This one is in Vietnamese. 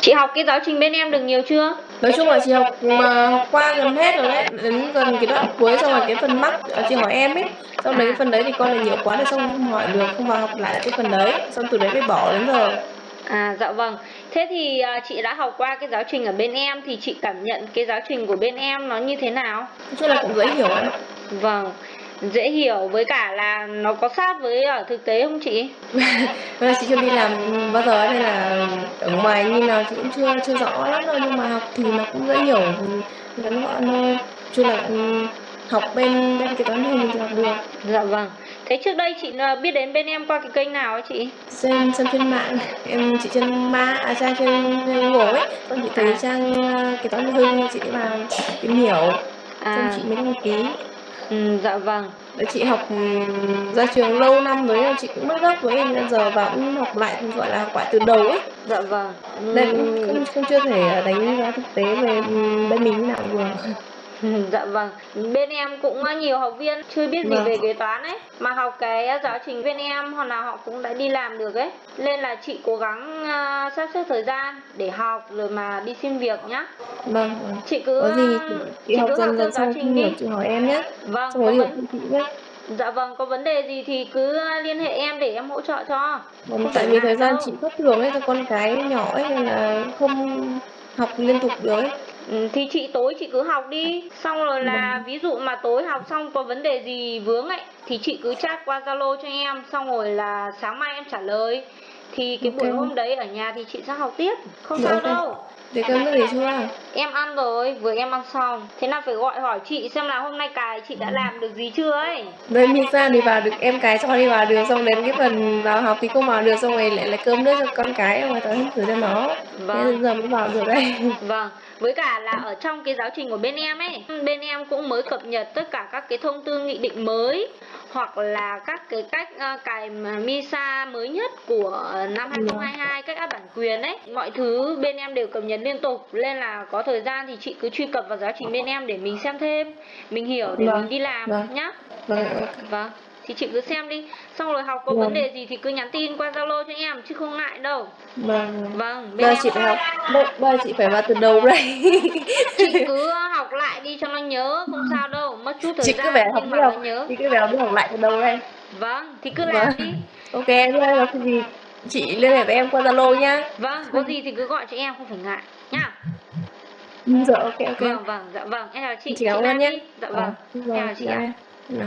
Chị học cái giáo trình bên em được nhiều chưa? nói chung là chị học mà học qua gần hết rồi đấy đến gần cái đoạn cuối xong rồi cái phần mắc ờ, chị hỏi em ấy xong đấy cái phần đấy thì con là nhiều quá rồi xong không hỏi được không vào học lại cái phần đấy xong từ đấy mới bỏ đến giờ À dạ vâng. Thế thì à, chị đã học qua cái giáo trình ở bên em thì chị cảm nhận cái giáo trình của bên em nó như thế nào? nói chung là cũng dễ hiểu em ạ Vâng. Dễ hiểu với cả là nó có sát với ở thực tế không chị? Bây giờ chị chưa đi làm bao giờ nên là ở ngoài như nào chị cũng chưa chưa rõ lắm đâu nhưng mà học thì nó cũng dễ hiểu. Ngắn gọn thôi. Chung là ừ, học bên bên cái toán thì học được. Dạ vâng. Thế trước đây chị à, biết đến bên em qua cái kênh nào ấy chị? xem xem trên mạng. Em chị trên ma à trang trên, Google ấy. Xong chị thấy trang ờ, cái toán hình chị vào tìm hiểu. Xong À, chị mới đăng ký ừ, dạ vâng. Chị học ừ, ra trường lâu năm rồi chị cũng mất gốc với em nên giờ vào cũng học lại gọi là lại từ đầu ấy Dạ vâng. nên cũng không, không chưa thể đánh giá thực tế về ừ, bên mình như nào được Ừ, Dạ vâng, bên em cũng nhiều học viên chưa biết gì Vâng. về kế toán ấy Mà học cái giáo trình bên em hoặc là họ cũng đã đi làm được ấy Nên là chị cố gắng à, sắp xếp thời gian để học rồi mà đi xin việc nhá vâng. Chị cứ có gì chị, chị học cứ dần theo dần giáo trình đi. chị hỏi em nhé Vâng, có vấn... dạ vâng, có vấn đề gì thì cứ liên hệ em để em hỗ trợ cho Vâng, tại vì thời gian đâu. chị thất thường ấy cho con cái nhỏ ấy nên là không học liên tục được ấy Ừ, thì chị tối chị cứ học đi. Xong rồi là ví dụ mà tối học xong có vấn đề gì vướng ấy thì chị cứ chat qua zalo cho em. Xong rồi là sáng mai em trả lời thì cái buổi Ok. hôm đấy ở nhà thì chị sẽ học tiếp. Không Dạ, sao ok. đâu. Để cơm nước gì chưa em ăn rồi vừa em ăn xong. Thế nào phải gọi hỏi chị xem là hôm nay cài chị đã làm được gì chưa ấy. Đây Misa thì vào được em cái cho đi vào được xong đến cái phần vào học thì không vào được xong rồi lại là cơm nước cho con cái rồi tao thử cho nó. Thế Vâng. giờ mới vào được đây. Vâng, với cả là ở trong cái giáo trình của bên em ấy, bên em cũng mới cập nhật tất cả các cái thông tư nghị định mới hoặc là các cái cách ờ, cài MISA mới nhất của năm 2022 cách áp bản quyền ấy. Mọi thứ bên em đều cập nhật liên tục nên là có thời gian thì chị cứ truy cập vào giáo trình bên em để mình xem thêm, mình hiểu để Vâng, mình đi làm vâng. nhá. vâng Vâng. Thì chị cứ xem đi, xong rồi học có Vâng. vấn đề gì thì cứ nhắn tin qua Zalo cho em chứ không ngại đâu. vâng Vâng, bên bây em chị phải học bây chị phải vào từ đầu đây chị cứ học lại đi cho nó nhớ không sao chút thời chị gian cứ phải học mà học. nhớ. Chị cứ phải học đi học lại từ đầu đây. Vâng thì cứ Vâng. làm đi. Ok thế là cái gì? Chị liên hệ với em qua zalo nhá. Vâng có gì thì cứ gọi cho em không phải ngại. Nhá. Dạ ok ok. Vâng vâng dạ vâng. Em chào chị chị cảm ơn nhé. dạ vâng. Ờ, em chào chị ạ. dạ.